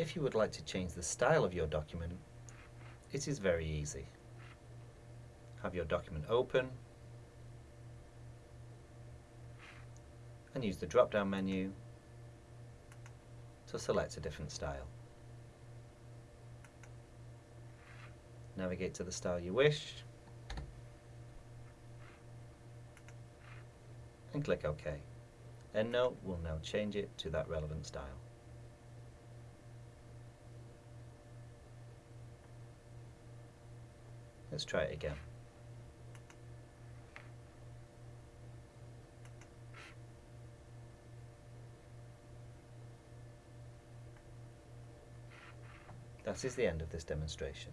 If you would like to change the style of your document, it is very easy. Have your document open and use the drop down menu to select a different style. Navigate to the style you wish and click OK. EndNote will now change it to that relevant style. Let's try it again. That is the end of this demonstration.